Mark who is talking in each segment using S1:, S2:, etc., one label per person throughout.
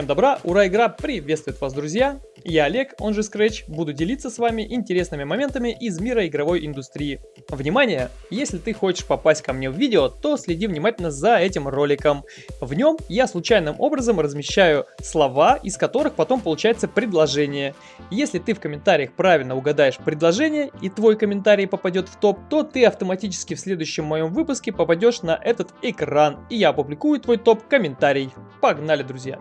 S1: Всем добра, ура, игра приветствует вас, друзья! Я Олег, он же Scratch, буду делиться с вами интересными моментами из мира игровой индустрии. Внимание! Если ты хочешь попасть ко мне в видео, то следи внимательно за этим роликом. В нем я случайным образом размещаю слова, из которых потом получается предложение. Если ты в комментариях правильно угадаешь предложение и твой комментарий попадет в топ, то ты автоматически в следующем моем выпуске попадешь на этот экран, и я опубликую твой топ-комментарий. Погнали, друзья!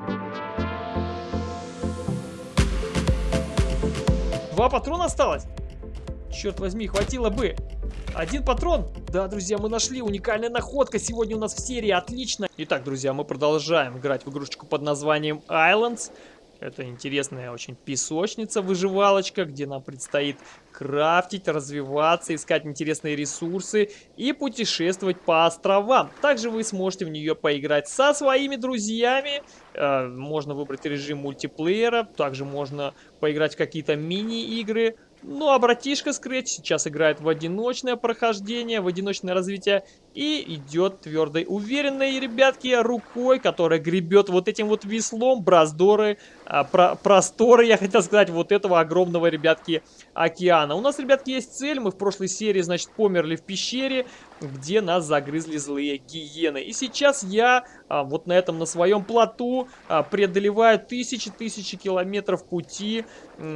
S1: Два патрона осталось? Черт возьми, хватило бы. Один патрон? Да, друзья, мы нашли. Уникальная находка сегодня у нас в серии. Отлично. Итак, друзья, мы продолжаем играть в игрушечку под названием Islands. Это интересная очень песочница-выживалочка, где нам предстоит крафтить, развиваться, искать интересные ресурсы и путешествовать по островам. Также вы сможете в нее поиграть со своими друзьями. Э, можно выбрать режим мультиплеера, также можно поиграть в какие-то мини-игры. Ну а братишка Scratch сейчас играет в одиночное прохождение, в одиночное развитие и идет твердой, уверенной, ребятки, рукой, которая гребет вот этим вот веслом браздоры, а, про, просторы, я хотел сказать, вот этого огромного, ребятки, океана. У нас, ребятки, есть цель, мы в прошлой серии, значит, померли в пещере, где нас загрызли злые гиены. И сейчас я а, вот на этом, на своем плоту а, преодолеваю тысячи-тысячи километров пути,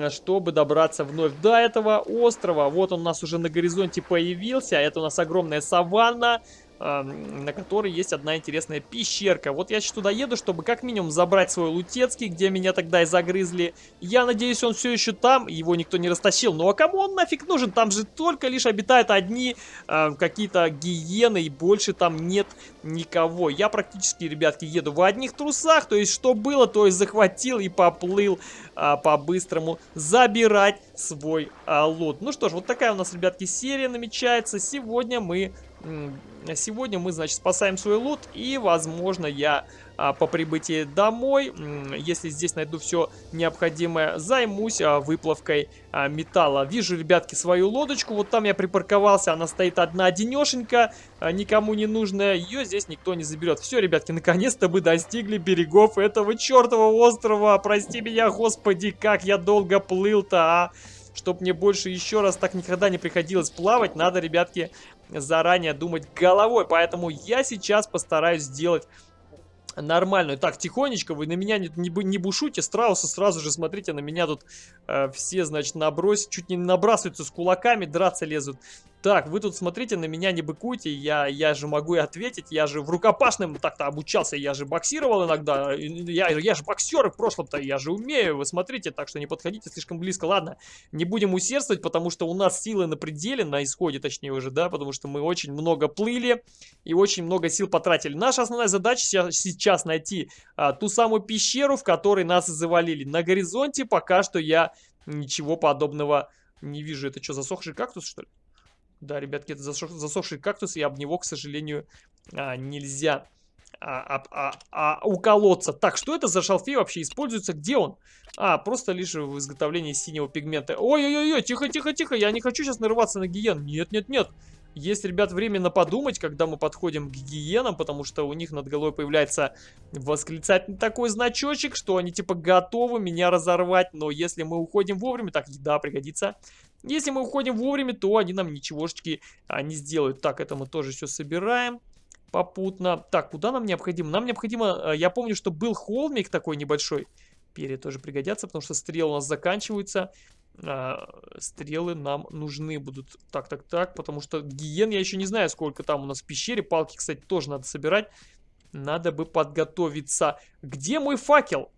S1: чтобы добраться вновь до этого острова. Вот он у нас уже на горизонте появился, это у нас огромная саванна, на которой есть одна интересная пещерка. Вот я сейчас туда еду, чтобы как минимум забрать свой лутецкий, где меня тогда и загрызли. Я надеюсь, он все еще там, его никто не растащил. Ну а кому он нафиг нужен? Там же только лишь обитают одни э, какие-то гиены, и больше там нет никого. Я практически, ребятки, еду в одних трусах, то есть что было, то есть захватил и поплыл э, по-быстрому забирать свой э, лут. Ну что ж, вот такая у нас, ребятки, серия намечается. Сегодня мы Сегодня мы, значит, спасаем свой лут и, возможно, я а, по прибытии домой, если здесь найду все необходимое, займусь а, выплавкой а, металла. Вижу, ребятки, свою лодочку, вот там я припарковался, она стоит одна одинешенька, никому не нужная, ее здесь никто не заберет. Все, ребятки, наконец-то мы достигли берегов этого чертового острова, прости меня, господи, как я долго плыл-то, а... Чтоб мне больше еще раз так никогда не приходилось плавать, надо, ребятки, заранее думать головой. Поэтому я сейчас постараюсь сделать нормальную. Так, тихонечко, вы на меня не, не, не бушуйте, страусы сразу же, смотрите, на меня тут э, все, значит, набросят, чуть не набрасываются с кулаками, драться лезут. Так, вы тут смотрите, на меня не быкуйте, я, я же могу и ответить, я же в рукопашном так-то обучался, я же боксировал иногда, я, я же боксер в прошлом-то, я же умею, вы смотрите, так что не подходите слишком близко. Ладно, не будем усердствовать, потому что у нас силы на пределе, на исходе точнее уже, да, потому что мы очень много плыли и очень много сил потратили. Наша основная задача сейчас найти а, ту самую пещеру, в которой нас завалили. На горизонте пока что я ничего подобного не вижу. Это что, засохший кактус, что ли? Да, ребятки, это засох, засохший кактус, и об него, к сожалению, а, нельзя а, а, а, а, уколоться. Так, что это за шалфей вообще используется? Где он? А, просто лишь в изготовлении синего пигмента. Ой-ой-ой, тихо-тихо-тихо, я не хочу сейчас нарываться на гиен. Нет-нет-нет. Есть, ребят, временно подумать, когда мы подходим к гиенам, потому что у них над головой появляется восклицательный такой значочек, что они типа готовы меня разорвать, но если мы уходим вовремя, так, еда пригодится. Если мы уходим вовремя, то они нам ничегошечки а, не сделают. Так, это мы тоже все собираем попутно. Так, куда нам необходимо? Нам необходимо, а, я помню, что был холмик такой небольшой. Перья тоже пригодятся, потому что стрелы у нас заканчиваются. А, стрелы нам нужны будут. Так, так, так, потому что гиен я еще не знаю, сколько там у нас в пещере. Палки, кстати, тоже надо собирать. Надо бы подготовиться. Где мой факел?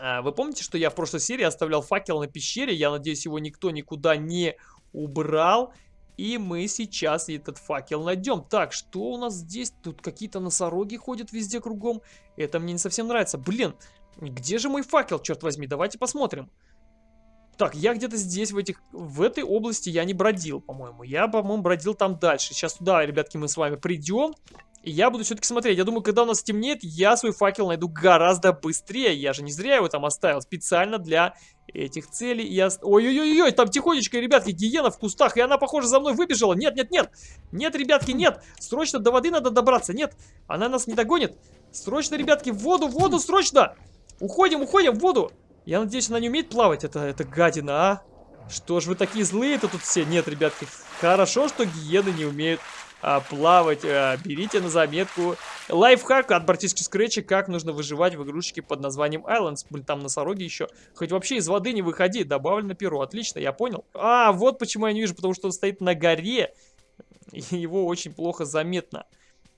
S1: А, вы помните, что я в прошлой серии оставлял факел на пещере? Я надеюсь, его никто никуда не убрал. И мы сейчас этот факел найдем. Так, что у нас здесь? Тут какие-то носороги ходят везде кругом. Это мне не совсем нравится. Блин, где же мой факел, черт возьми? Давайте посмотрим. Так, я где-то здесь, в этих, в этой области я не бродил, по-моему. Я, по-моему, бродил там дальше. Сейчас туда, ребятки, мы с вами придем. Я буду все-таки смотреть. Я думаю, когда у нас темнеет, я свой факел найду гораздо быстрее. Я же не зря его там оставил. Специально для этих целей. Я... Ой-ой-ой, там тихонечко, ребятки, гиена в кустах. И она, похоже, за мной выбежала. Нет, нет, нет. Нет, ребятки, нет. Срочно до воды надо добраться. Нет, она нас не догонит. Срочно, ребятки, в воду, в воду, срочно. Уходим, уходим в воду. Я надеюсь, она не умеет плавать, это, это гадина, а? Что ж вы такие злые-то тут все? Нет, ребятки, хорошо, что гиены не умеют а, плавать. А, берите на заметку лайфхак от братишки Скретча, как нужно выживать в игрушечке под названием Islands. Блин, там носороги еще. Хоть вообще из воды не выходи, добавлено перо. Отлично, я понял. А, вот почему я не вижу, потому что он стоит на горе. И его очень плохо заметно.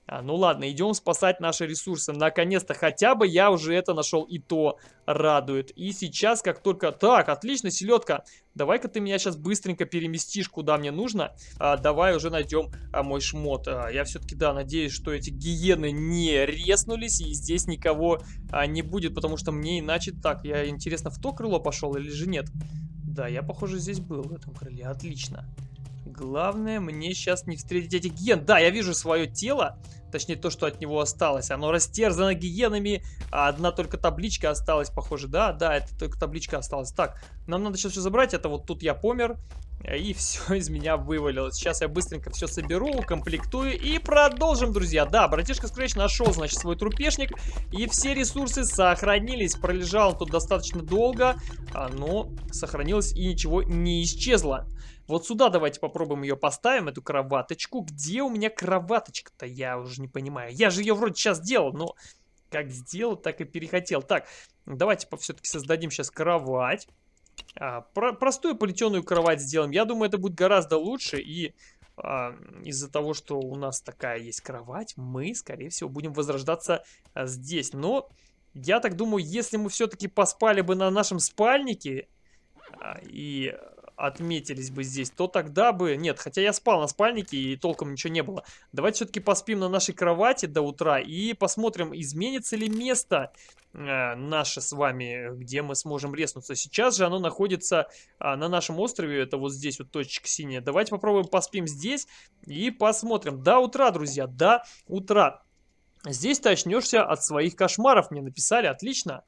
S1: А, ну ладно, идем спасать наши ресурсы. Наконец-то хотя бы я уже это нашел, и то радует. И сейчас, как только... Так, отлично, селедка. Давай-ка ты меня сейчас быстренько переместишь, куда мне нужно. А, давай уже найдем а, мой шмот. А, я все-таки, да, надеюсь, что эти гиены не резнулись, и здесь никого а, не будет, потому что мне иначе... Так, я, интересно, в то крыло пошел или же нет? Да, я, похоже, здесь был в этом крыле. Отлично. Главное, мне сейчас не встретить этих гиен. Да, я вижу свое тело. Точнее, то, что от него осталось. Оно растерзано гиенами, а одна только табличка осталась, похоже. Да, да, это только табличка осталась. Так, нам надо сейчас все забрать. Это вот тут я помер. И все из меня вывалилось. Сейчас я быстренько все соберу, укомплектую и продолжим, друзья. Да, братишка Scratch нашел, значит, свой трупешник. И все ресурсы сохранились. Пролежал он тут достаточно долго, но сохранилось и ничего не исчезло. Вот сюда давайте попробуем ее поставим, эту кроваточку. Где у меня кроваточка-то? Я уже не понимаю. Я же ее вроде сейчас делал, но как сделал, так и перехотел. Так, давайте все-таки создадим сейчас кровать. А, про простую плетеную кровать сделаем. Я думаю, это будет гораздо лучше. И а, из-за того, что у нас такая есть кровать, мы, скорее всего, будем возрождаться а, здесь. Но я так думаю, если мы все-таки поспали бы на нашем спальнике а, и отметились бы здесь, то тогда бы... Нет, хотя я спал на спальнике и толком ничего не было. Давайте все-таки поспим на нашей кровати до утра и посмотрим, изменится ли место э, наше с вами, где мы сможем резнуться. Сейчас же оно находится э, на нашем острове, это вот здесь вот точка синяя. Давайте попробуем поспим здесь и посмотрим. До утра, друзья, до утра. Здесь ты очнешься от своих кошмаров, мне написали, отлично.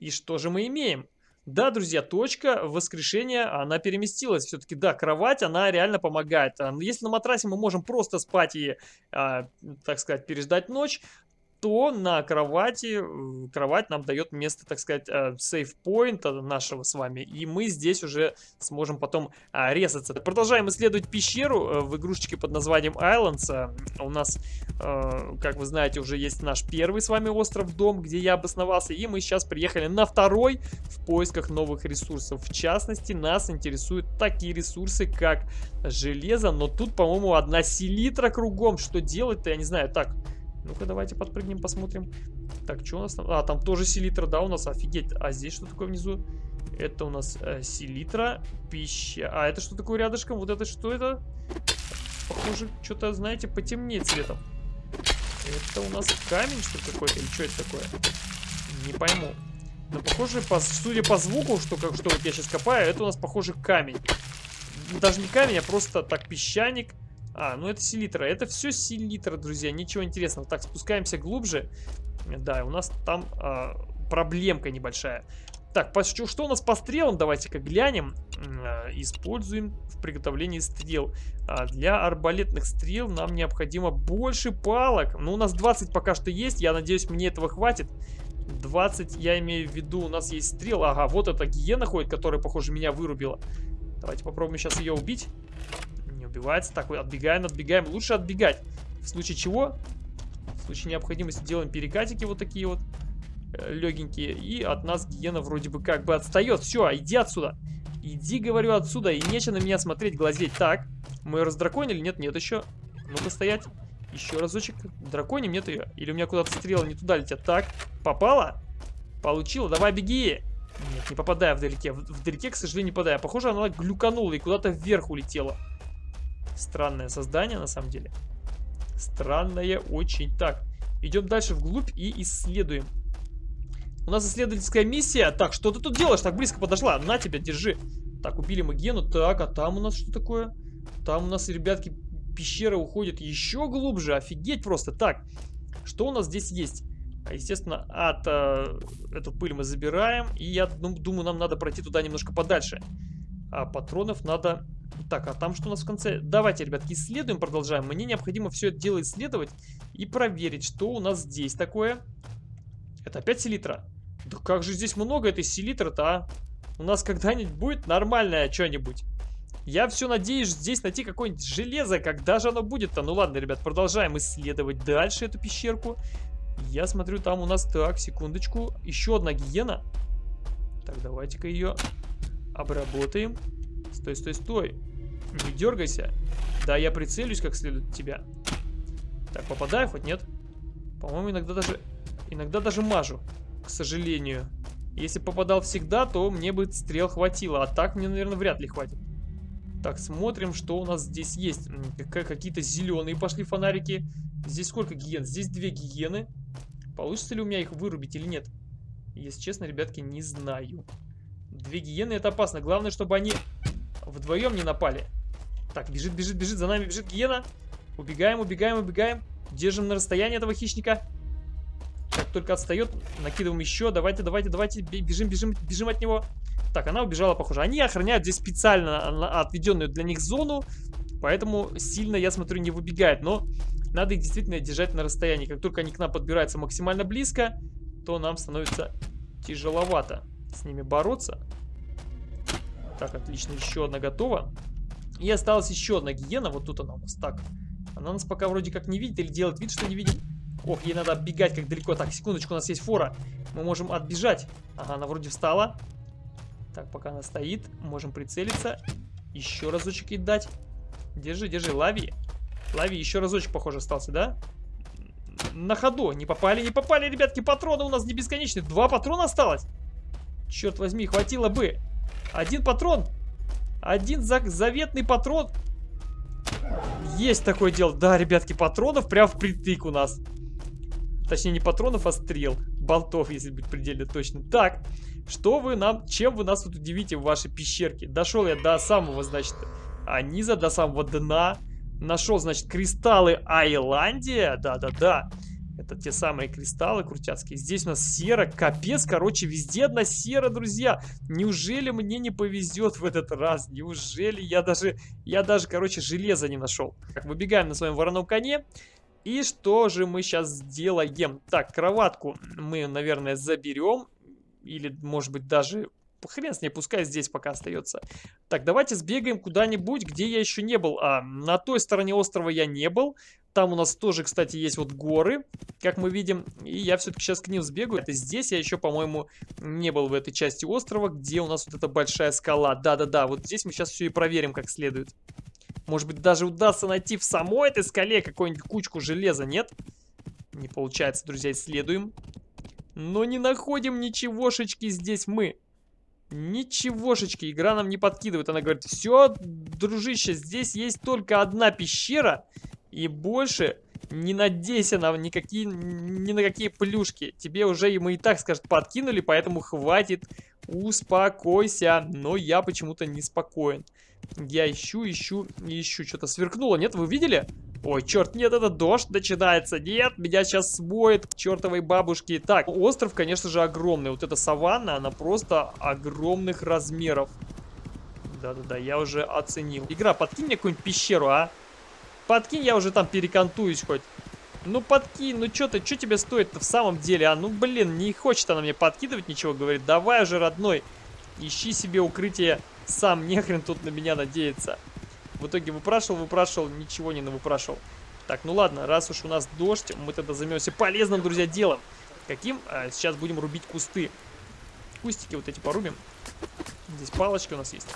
S1: И что же мы имеем? Да, друзья, точка воскрешения, она переместилась. Все-таки, да, кровать, она реально помогает. Если на матрасе мы можем просто спать и, а, так сказать, переждать ночь, то на кровати, э, кровать нам дает место, так сказать, сейф-поинта нашего с вами, и мы здесь уже сможем потом а, резаться. Продолжаем исследовать пещеру э, в игрушечке под названием Islands. У нас, э, как вы знаете, уже есть наш первый с вами остров-дом, где я обосновался, и мы сейчас приехали на второй в поисках новых ресурсов. В частности, нас интересуют такие ресурсы, как железо, но тут, по-моему, одна селитра кругом. Что делать-то, я не знаю. Так, ну-ка, давайте подпрыгнем, посмотрим. Так, что у нас там? А, там тоже селитра, да, у нас, офигеть. А здесь что такое внизу? Это у нас э, селитра, пища. А это что такое рядышком? Вот это что это? Похоже, что-то, знаете, потемнее цветом. Это у нас камень, что какой-то? Или что это такое? Не пойму. Но похоже, по, судя по звуку, что, как, что вот я сейчас копаю, это у нас, похоже, камень. Даже не камень, а просто так песчаник. А, ну это селитра. Это все селитра, друзья. Ничего интересного. Так, спускаемся глубже. Да, у нас там а, проблемка небольшая. Так, что у нас по стрелам? Давайте-ка глянем. А, используем в приготовлении стрел. А, для арбалетных стрел нам необходимо больше палок. Ну, у нас 20 пока что есть. Я надеюсь, мне этого хватит. 20, я имею в виду, у нас есть стрел. Ага, вот эта гиена ходит, которая, похоже, меня вырубила. Давайте попробуем сейчас ее убить убивается. Так, отбегаем, отбегаем. Лучше отбегать. В случае чего? В случае необходимости делаем перекатики вот такие вот э, легенькие. И от нас гиена вроде бы как бы отстает. Все, иди отсюда. Иди, говорю, отсюда. И нечего на меня смотреть, глазеть. Так, мы ее раздраконили? Нет, нет еще. Ну-ка стоять. Еще разочек. Драконим нет ее. Или у меня куда-то стрелы не туда летят. Так, попала? Получила. Давай, беги. Нет, не попадая вдалеке. Вдалеке, к сожалению, не попадая. Похоже, она глюканула и куда-то вверх улетела. Странное создание, на самом деле. Странное очень. Так, идем дальше вглубь и исследуем. У нас исследовательская миссия. Так, что ты тут делаешь? Так близко подошла. На тебя, держи. Так, убили мы Гену. Так, а там у нас что такое? Там у нас, ребятки, пещера уходит еще глубже. Офигеть просто. Так, что у нас здесь есть? Естественно, от э, эту пыль мы забираем. И я думаю, нам надо пройти туда немножко подальше. А патронов надо так, а там что у нас в конце? Давайте, ребятки, исследуем, продолжаем. Мне необходимо все это дело исследовать и проверить, что у нас здесь такое. Это опять селитра. Да как же здесь много этой селитры-то, а? У нас когда-нибудь будет нормальное что-нибудь? Я все надеюсь здесь найти какое-нибудь железо. Когда же оно будет-то? Ну ладно, ребят, продолжаем исследовать дальше эту пещерку. Я смотрю, там у нас... Так, секундочку. Еще одна гиена. Так, давайте-ка ее обработаем. Стой, стой, стой. Не дергайся. Да, я прицелюсь как следует тебя. Так, попадаю хоть нет? По-моему, иногда даже... Иногда даже мажу, к сожалению. Если попадал всегда, то мне бы стрел хватило. А так мне, наверное, вряд ли хватит. Так, смотрим, что у нас здесь есть. Какие-то зеленые пошли фонарики. Здесь сколько гиен? Здесь две гиены. Получится ли у меня их вырубить или нет? Если честно, ребятки, не знаю. Две гиены это опасно. Главное, чтобы они вдвоем не напали. Так, бежит, бежит, бежит. За нами бежит гиена. Убегаем, убегаем, убегаем. Держим на расстоянии этого хищника. Как только отстает, накидываем еще. Давайте, давайте, давайте. Бежим, бежим, бежим от него. Так, она убежала, похоже. Они охраняют здесь специально отведенную для них зону, поэтому сильно, я смотрю, не выбегает. Но надо их действительно держать на расстоянии. Как только они к нам подбираются максимально близко, то нам становится тяжеловато с ними бороться. Так, отлично, еще одна готова. И осталась еще одна гиена, вот тут она у нас. Так, она нас пока вроде как не видит или делает вид, что не видит. Ох, ей надо оббегать как далеко. Так, секундочку, у нас есть фора. Мы можем отбежать. Ага, она вроде встала. Так, пока она стоит, можем прицелиться. Еще разочек ей дать. Держи, держи, лови. Лови, еще разочек, похоже, остался, да? На ходу. Не попали, не попали, ребятки. Патроны у нас не бесконечные. Два патрона осталось. Черт возьми, хватило бы. Один патрон. Один за заветный патрон. Есть такое дело. Да, ребятки, патронов прям впритык у нас. Точнее, не патронов, а стрел. Болтов, если быть предельно точно. Так, что вы нам, чем вы нас тут удивите в вашей пещерке? Дошел я до самого, значит, низа, до самого дна. Нашел, значит, кристаллы Айландия. Да-да-да. Это те самые кристаллы крутяцкие. Здесь у нас сера, капец, короче, везде одна сера, друзья. Неужели мне не повезет в этот раз? Неужели я даже, я даже, короче, железо не нашел? Так, выбегаем на своем вороном коне. И что же мы сейчас сделаем? Так, кроватку мы, наверное, заберем или, может быть, даже хрен с ней, пускай здесь пока остается. Так, давайте сбегаем куда-нибудь, где я еще не был. А, на той стороне острова я не был. Там у нас тоже, кстати, есть вот горы, как мы видим. И я все-таки сейчас к ним сбегаю. Это здесь я еще, по-моему, не был в этой части острова, где у нас вот эта большая скала. Да-да-да, вот здесь мы сейчас все и проверим как следует. Может быть, даже удастся найти в самой этой скале какую-нибудь кучку железа, нет? Не получается, друзья, исследуем. Но не находим ничегошечки здесь мы. Ничегошечки. Игра нам не подкидывает. Она говорит, все, дружище, здесь есть только одна пещера. И больше не надейся на никакие, ни на какие плюшки. Тебе уже мы и так, скажет, подкинули, поэтому хватит. Успокойся. Но я почему-то не спокоен. Я ищу, ищу, ищу. Что-то сверкнуло, нет? Вы видели? Ой, черт, нет, это дождь начинается. Нет, меня сейчас смоет к чертовой бабушке. Так, остров, конечно же, огромный. Вот эта саванна, она просто огромных размеров. Да-да-да, я уже оценил. Игра, подкинь мне какую-нибудь пещеру, а? Подкинь, я уже там перекантуюсь хоть. Ну подкинь, ну что ты, что тебе стоит-то в самом деле, а? Ну блин, не хочет она мне подкидывать ничего, говорит. Давай уже, родной, ищи себе укрытие сам, нехрен тут на меня надеяться. В итоге выпрашивал, выпрашивал, ничего не выпрашивал. Так, ну ладно, раз уж у нас дождь, мы тогда займемся полезным, друзья, делом. Каким? А, сейчас будем рубить кусты. Кустики вот эти порубим. Здесь палочки у нас есть.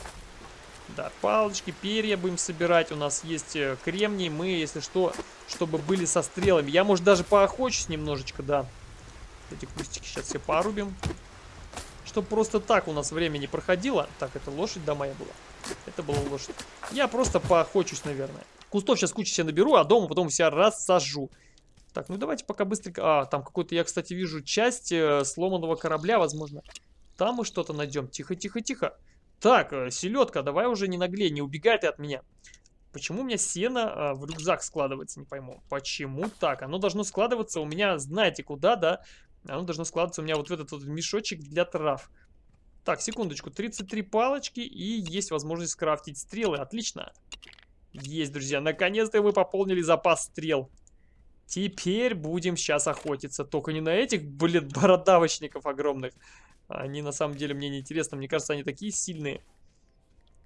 S1: Да, палочки, перья будем собирать. У нас есть э, кремний. Мы, если что, чтобы были со стрелами. Я, может, даже поохочусь немножечко, да. Эти кустики сейчас все порубим. Чтобы просто так у нас время не проходило. Так, это лошадь, да, моя была. Это была лошадь. Я просто поохочусь, наверное. Кустов сейчас кучу себе наберу, а дома потом себя рассажу. Так, ну давайте пока быстренько... А, там какой-то, я, кстати, вижу часть э, сломанного корабля, возможно. Там мы что-то найдем. Тихо, тихо, тихо. Так, э, селедка, давай уже не наглей, не убегай ты от меня. Почему у меня сено э, в рюкзак складывается, не пойму. Почему так? Оно должно складываться у меня, знаете куда, да? Оно должно складываться у меня вот в этот вот мешочек для трав. Так, секундочку. 33 палочки и есть возможность скрафтить стрелы. Отлично. Есть, друзья. Наконец-то мы пополнили запас стрел. Теперь будем сейчас охотиться. Только не на этих, блин, бородавочников огромных. Они на самом деле мне не интересны. Мне кажется, они такие сильные.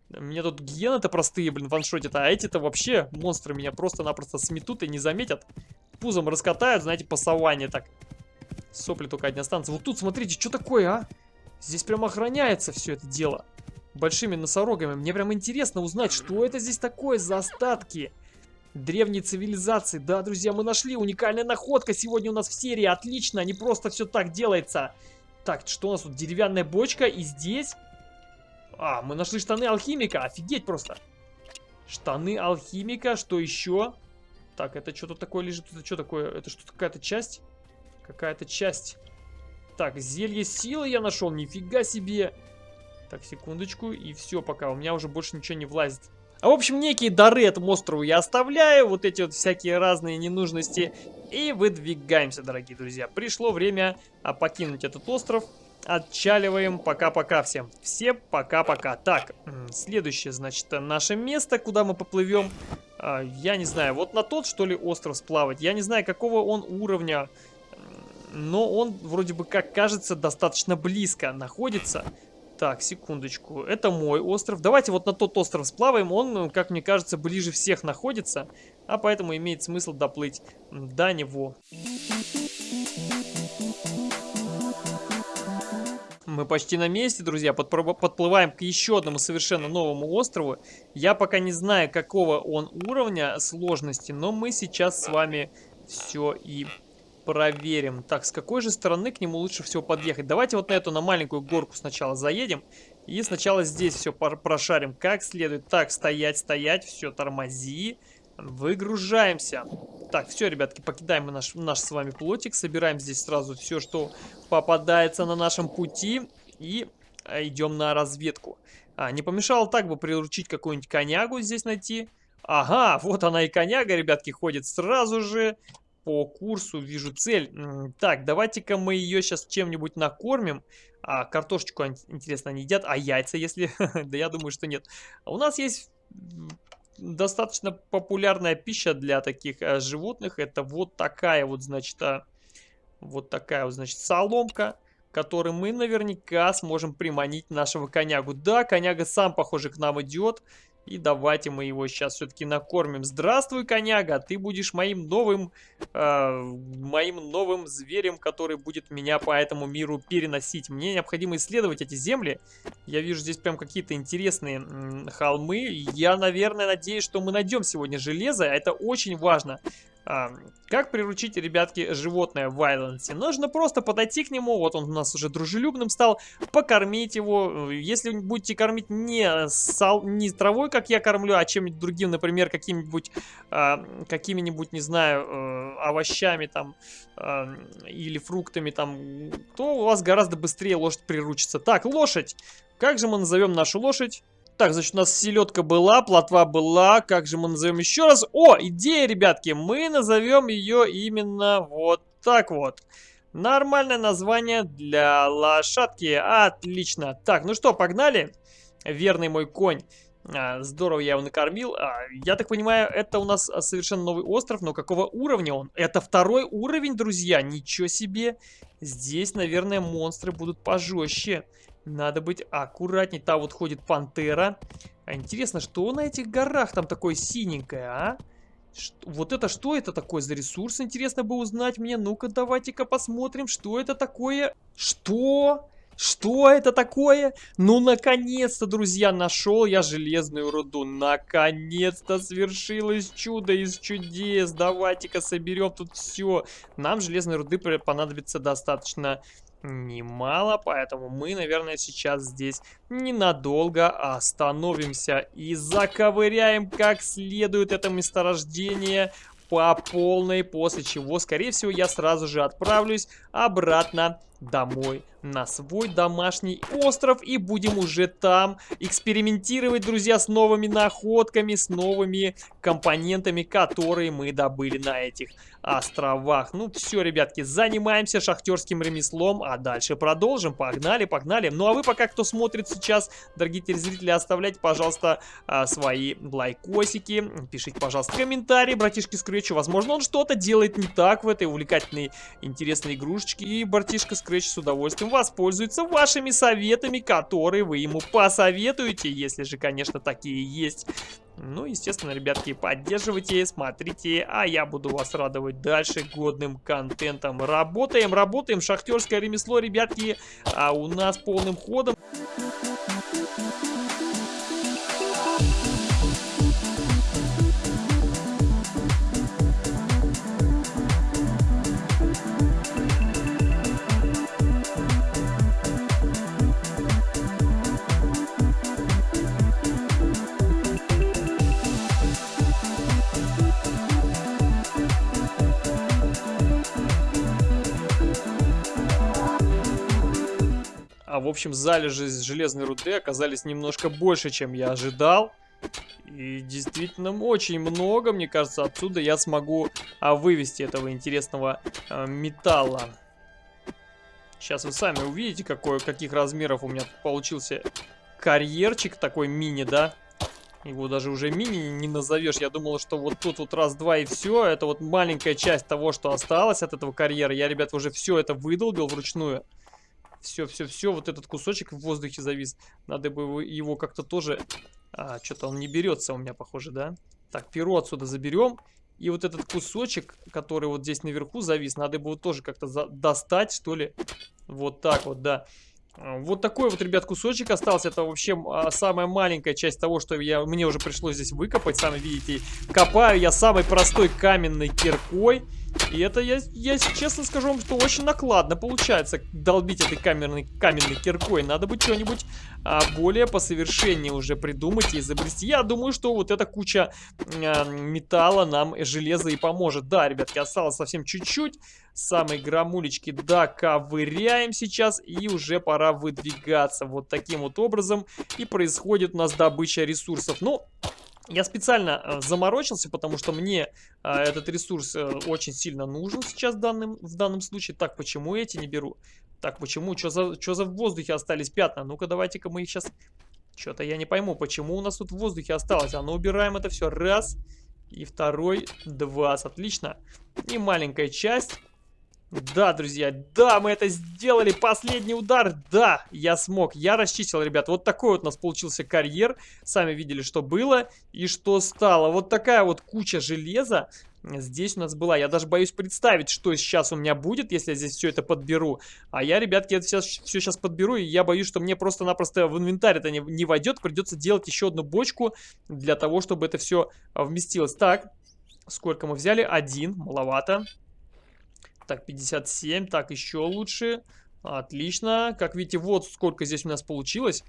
S1: Мне тут гиены-то простые, блин, ваншотят. А эти-то вообще монстры меня просто-напросто сметут и не заметят. Пузом раскатают, знаете, по саванне так. Сопли только одни останутся. Вот тут, смотрите, что такое, а? Здесь прям охраняется все это дело. Большими носорогами. Мне прям интересно узнать, что это здесь такое за остатки древней цивилизации. Да, друзья, мы нашли уникальная находка сегодня у нас в серии. Отлично, не просто все так делается. Так, что у нас тут? Деревянная бочка и здесь... А, мы нашли штаны алхимика. Офигеть просто. Штаны алхимика. Что еще? Так, это что-то такое лежит. Это что такое? Это что-то какая-то часть? Какая-то часть. Так, зелье силы я нашел. Нифига себе. Так, секундочку. И все пока. У меня уже больше ничего не влазит. В общем, некие дары этому острову я оставляю, вот эти вот всякие разные ненужности, и выдвигаемся, дорогие друзья. Пришло время а, покинуть этот остров. Отчаливаем. Пока-пока всем. Все пока-пока. Так, следующее, значит, наше место, куда мы поплывем. А, я не знаю, вот на тот, что ли, остров сплавать. Я не знаю, какого он уровня, но он вроде бы, как кажется, достаточно близко находится. Так, секундочку. Это мой остров. Давайте вот на тот остров сплаваем. Он, как мне кажется, ближе всех находится. А поэтому имеет смысл доплыть до него. Мы почти на месте, друзья. Подплываем к еще одному совершенно новому острову. Я пока не знаю, какого он уровня сложности, но мы сейчас с вами все и проверим. Так, с какой же стороны к нему лучше всего подъехать? Давайте вот на эту, на маленькую горку сначала заедем. И сначала здесь все прошарим как следует. Так, стоять, стоять, все, тормози. Выгружаемся. Так, все, ребятки, покидаем наш, наш с вами плотик. Собираем здесь сразу все, что попадается на нашем пути. И а, идем на разведку. А, не помешало так бы приручить какую-нибудь конягу здесь найти. Ага, вот она и коняга, ребятки, ходит сразу же по курсу вижу цель. Так, давайте-ка мы ее сейчас чем-нибудь накормим. А, картошечку, интересно, они едят? А яйца, если... да я думаю, что нет. У нас есть достаточно популярная пища для таких а, животных. Это вот такая вот, значит, а, вот такая вот, значит, соломка который мы наверняка сможем приманить нашего конягу. Да, коняга сам, похоже, к нам идет. И давайте мы его сейчас все-таки накормим. Здравствуй, коняга, ты будешь моим новым, э, моим новым зверем, который будет меня по этому миру переносить. Мне необходимо исследовать эти земли. Я вижу здесь прям какие-то интересные холмы. Я, наверное, надеюсь, что мы найдем сегодня железо. Это очень важно. А, как приручить, ребятки, животное в Вайленсе? Нужно просто подойти к нему, вот он у нас уже дружелюбным стал, покормить его. Если будете кормить не, сал, не травой, как я кормлю, а чем-нибудь другим, например, каким-нибудь, а, какими-нибудь, не знаю, а, овощами там, а, или фруктами там, то у вас гораздо быстрее лошадь приручится. Так, лошадь! Как же мы назовем нашу лошадь? Так, значит, у нас селедка была, плотва была. Как же мы назовем еще раз? О, идея, ребятки. Мы назовем ее именно вот так вот. Нормальное название для лошадки. Отлично. Так, ну что, погнали? Верный мой конь. А, здорово я его накормил. А, я так понимаю, это у нас совершенно новый остров, но какого уровня он? Это второй уровень, друзья. Ничего себе. Здесь, наверное, монстры будут пожестче. Надо быть аккуратней. Там вот ходит пантера. А интересно, что на этих горах там такое синенькое, а? Ш вот это что это такое за ресурс? Интересно бы узнать мне. Ну-ка, давайте-ка посмотрим, что это такое. Что? Что это такое? Ну, наконец-то, друзья, нашел я железную руду. Наконец-то свершилось чудо из чудес. Давайте-ка соберем тут все. Нам железной руды понадобится достаточно немало, поэтому мы, наверное, сейчас здесь ненадолго остановимся и заковыряем как следует это месторождение по полной, после чего, скорее всего, я сразу же отправлюсь обратно домой на свой домашний остров и будем уже там экспериментировать, друзья, с новыми находками, с новыми компонентами, которые мы добыли на этих островах. Ну все, ребятки, занимаемся шахтерским ремеслом, а дальше продолжим. Погнали, погнали. Ну а вы пока, кто смотрит сейчас, дорогие телезрители, оставляйте, пожалуйста, а, свои лайкосики, пишите, пожалуйста, комментарии, братишки Скретчу. Возможно, он что-то делает не так в этой увлекательной, интересной игрушечке, и братишка Скретч с удовольствием воспользуется вашими советами, которые вы ему посоветуете, если же, конечно, такие есть. Ну, естественно, ребятки, поддерживайте, смотрите, а я буду вас радовать дальше годным контентом. Работаем, работаем, шахтерское ремесло, ребятки, а у нас полным ходом. В общем, залежи железной руды оказались немножко больше, чем я ожидал. И действительно очень много, мне кажется, отсюда я смогу а, вывести этого интересного а, металла. Сейчас вы сами увидите, какой, каких размеров у меня получился карьерчик такой мини, да? Его даже уже мини не назовешь. Я думал, что вот тут вот раз-два и все. Это вот маленькая часть того, что осталось от этого карьера. Я, ребят, уже все это выдолбил вручную. Все, все, все, вот этот кусочек в воздухе завис. Надо бы его как-то тоже... А, что-то он не берется у меня, похоже, да? Так, перо отсюда заберем. И вот этот кусочек, который вот здесь наверху завис, надо его тоже как-то достать, что ли. Вот так вот, да. А, вот такой вот, ребят, кусочек остался. Это вообще а, самая маленькая часть того, что я, мне уже пришлось здесь выкопать. Сами видите, копаю я самой простой каменной киркой. И это, я, я честно скажу вам, что очень накладно получается долбить этой каменной, каменной киркой. Надо бы что-нибудь а, более посовершеннее уже придумать и изобрести. Я думаю, что вот эта куча а, металла нам железа и поможет. Да, ребятки, осталось совсем чуть-чуть. Самые грамулечки доковыряем сейчас и уже пора выдвигаться. Вот таким вот образом и происходит у нас добыча ресурсов. Ну, я специально э, заморочился, потому что мне э, этот ресурс э, очень сильно нужен сейчас в данном, в данном случае. Так, почему эти не беру? Так, почему? Что за, что за в воздухе остались пятна? Ну-ка, давайте-ка мы их сейчас... Что-то я не пойму, почему у нас тут в воздухе осталось. А ну, убираем это все. Раз. И второй. Два. Отлично. И маленькая часть. Да, друзья, да, мы это сделали. Последний удар, да, я смог. Я расчистил, ребят. Вот такой вот у нас получился карьер. Сами видели, что было и что стало. Вот такая вот куча железа здесь у нас была. Я даже боюсь представить, что сейчас у меня будет, если я здесь все это подберу. А я, ребятки, это сейчас, все сейчас подберу, и я боюсь, что мне просто-напросто в инвентарь это не, не войдет. Придется делать еще одну бочку для того, чтобы это все вместилось. Так, сколько мы взяли? Один, маловато. Так, 57. Так, еще лучше. Отлично. Как видите, вот сколько здесь у нас получилось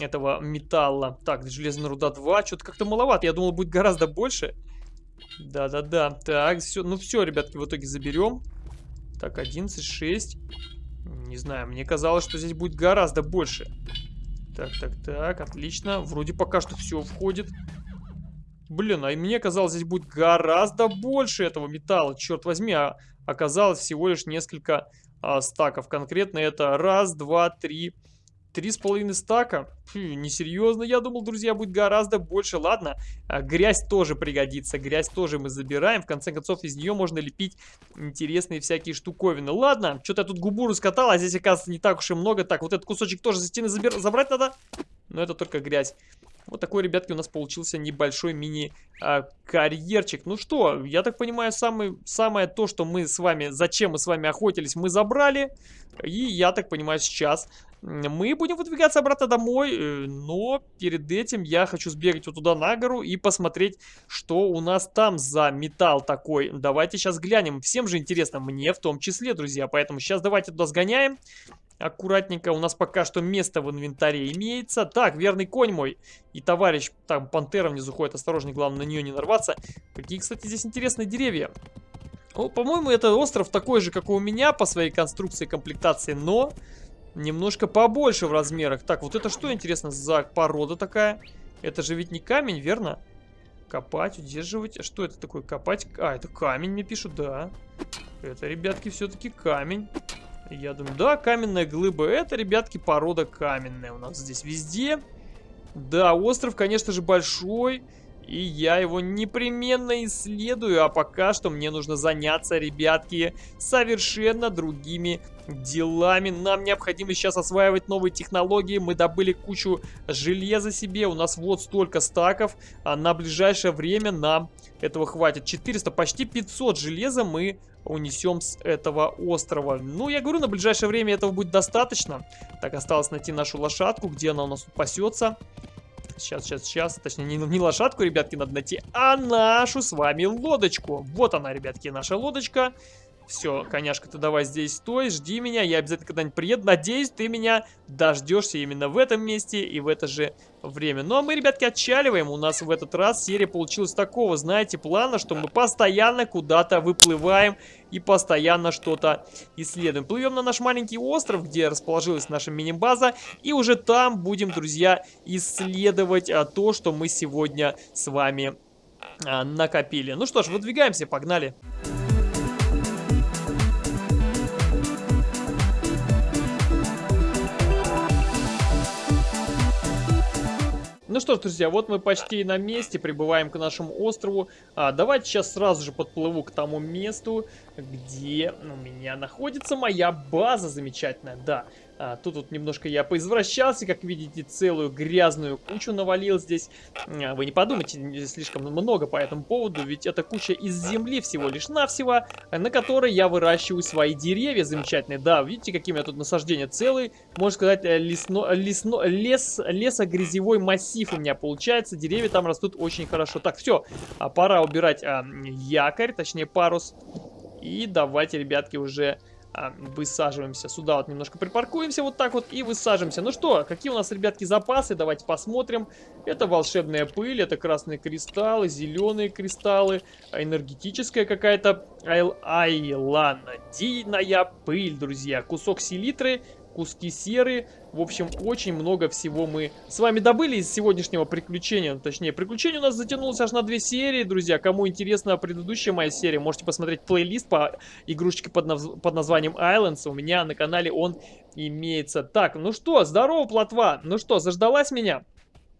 S1: этого металла. Так, железная руда 2. Что-то как-то маловато. Я думал, будет гораздо больше. Да-да-да. Так, все. Ну все, ребятки, в итоге заберем. Так, 11, 6. Не знаю, мне казалось, что здесь будет гораздо больше. Так, так, так, отлично. Вроде пока что все входит. Блин, а мне казалось, здесь будет гораздо больше этого металла. Черт возьми, а оказалось всего лишь несколько а, стаков. Конкретно это раз, два, три, три с половиной стака. Фу, несерьезно. Я думал, друзья, будет гораздо больше. Ладно, а, грязь тоже пригодится. Грязь тоже мы забираем. В конце концов, из нее можно лепить интересные всякие штуковины. Ладно, что-то я тут губу раскатал, а здесь, оказывается, не так уж и много. Так, вот этот кусочек тоже за стены забир... забрать надо. Но это только грязь. Вот такой, ребятки, у нас получился небольшой мини-карьерчик. ну что, я так понимаю, самый, самое то, что мы с вами, зачем мы с вами охотились, мы забрали. И я так понимаю, сейчас мы будем выдвигаться обратно домой, э, но перед этим я хочу сбегать вот туда на гору и посмотреть, что у нас там за металл такой. Давайте сейчас глянем. Всем же интересно, мне в том числе, друзья. Поэтому сейчас давайте туда сгоняем аккуратненько. У нас пока что место в инвентаре имеется. Так, верный конь мой и товарищ, там пантера внизу ходит. Осторожней, главное на нее не нарваться. Какие, кстати, здесь интересные деревья. По-моему, это остров такой же, как и у меня по своей конструкции комплектации, но немножко побольше в размерах. Так, вот это что, интересно, за порода такая? Это же ведь не камень, верно? Копать, удерживать. А что это такое? Копать? А, это камень мне пишут, да. Это, ребятки, все-таки камень. Я думаю, да, каменная глыба. Это, ребятки, порода каменная у нас здесь везде. Да, остров, конечно же, большой. И я его непременно исследую, а пока что мне нужно заняться, ребятки, совершенно другими делами. Нам необходимо сейчас осваивать новые технологии. Мы добыли кучу железа себе, у нас вот столько стаков. А на ближайшее время нам этого хватит. 400, почти 500 железа мы унесем с этого острова. Ну, я говорю, на ближайшее время этого будет достаточно. Так, осталось найти нашу лошадку, где она у нас тут пасется. Сейчас, сейчас, сейчас. Точнее, не, не лошадку, ребятки, надо найти, а нашу с вами лодочку. Вот она, ребятки, наша лодочка. Все, коняшка, ты давай здесь стой, жди меня, я обязательно когда-нибудь приеду. Надеюсь, ты меня дождешься именно в этом месте и в это же время. Ну а мы, ребятки, отчаливаем. У нас в этот раз серия получилась такого, знаете, плана, что мы постоянно куда-то выплываем и постоянно что-то исследуем. Плывем на наш маленький остров, где расположилась наша мини-база, и уже там будем, друзья, исследовать а, то, что мы сегодня с вами а, накопили. Ну что ж, выдвигаемся, погнали! Погнали! Ну что ж, друзья, вот мы почти на месте, прибываем к нашему острову. А, давайте сейчас сразу же подплыву к тому месту, где у меня находится моя база замечательная. Да, а, тут вот немножко я поизвращался, как видите, целую грязную кучу навалил здесь. А, вы не подумайте, слишком много по этому поводу, ведь это куча из земли всего лишь навсего, на которой я выращиваю свои деревья замечательные. Да, видите, какие у меня тут насаждения целые, можно сказать, э, лесно, лесно, лес, лесогрязевой массив у меня получается. Деревья там растут очень хорошо. Так, все, а, пора убирать а, якорь, точнее парус. И давайте, ребятки, уже а, высаживаемся. Сюда вот немножко припаркуемся вот так вот и высаживаемся. Ну что, какие у нас, ребятки, запасы? Давайте посмотрим. Это волшебная пыль, это красные кристаллы, зеленые кристаллы, энергетическая какая-то айланадийная пыль, друзья. Кусок селитры, куски серы. В общем, очень много всего мы с вами добыли из сегодняшнего приключения. Точнее, приключение у нас затянулось аж на две серии, друзья. Кому интересна предыдущая моя серия, можете посмотреть плейлист по игрушечке под, наз... под названием Islands. У меня на канале он имеется. Так, ну что, здорово, плотва. Ну что, заждалась меня?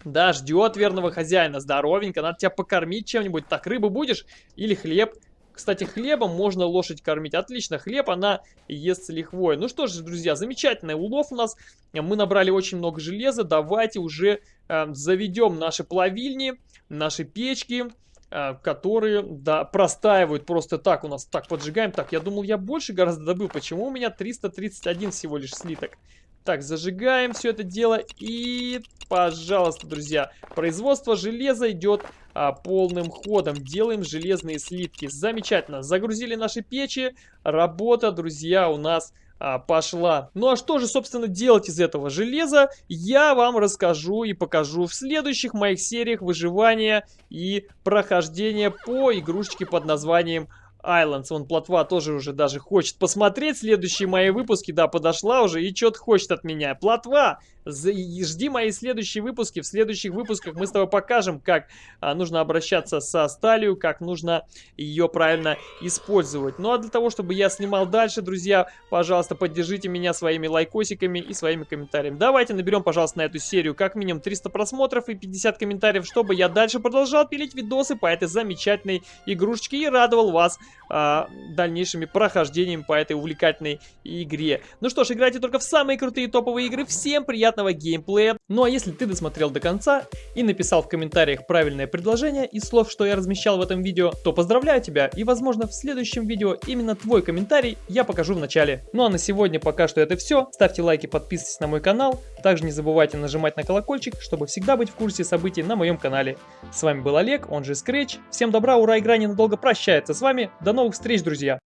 S1: Да, ждет верного хозяина. Здоровенько, надо тебя покормить чем-нибудь. Так, рыбу будешь? Или хлеб? Кстати, хлебом можно лошадь кормить. Отлично, хлеб она ест с лихвой. Ну что же, друзья, замечательный улов у нас. Мы набрали очень много железа. Давайте уже э, заведем наши плавильни, наши печки, э, которые да, простаивают просто так. У нас так поджигаем. Так, я думал, я больше гораздо добыл. Почему у меня 331 всего лишь слиток? Так, зажигаем все это дело и, пожалуйста, друзья, производство железа идет а, полным ходом. Делаем железные слитки. Замечательно. Загрузили наши печи. Работа, друзья, у нас а, пошла. Ну а что же, собственно, делать из этого железа, я вам расскажу и покажу в следующих моих сериях выживания и прохождения по игрушечке под названием Islands. Вон плотва тоже уже даже хочет посмотреть следующие мои выпуски. Да, подошла уже и что-то хочет от меня. Плотва, жди мои следующие выпуски. В следующих выпусках мы с тобой покажем, как а, нужно обращаться со сталью, как нужно ее правильно использовать. Ну а для того, чтобы я снимал дальше, друзья, пожалуйста, поддержите меня своими лайкосиками и своими комментариями. Давайте наберем, пожалуйста, на эту серию как минимум 300 просмотров и 50 комментариев, чтобы я дальше продолжал пилить видосы по этой замечательной игрушечке и радовал вас а, дальнейшими прохождениями по этой увлекательной игре. Ну что ж, играйте только в самые крутые топовые игры. Всем приятного геймплея. Ну а если ты досмотрел до конца и написал в комментариях правильное предложение из слов, что я размещал в этом видео, то поздравляю тебя и возможно в следующем видео именно твой комментарий я покажу в начале. Ну а на сегодня пока что это все. Ставьте лайки, подписывайтесь на мой канал. Также не забывайте нажимать на колокольчик, чтобы всегда быть в курсе событий на моем канале. С вами был Олег, он же Scratch. Всем добра, ура, игра ненадолго прощается с вами. До новых встреч, друзья!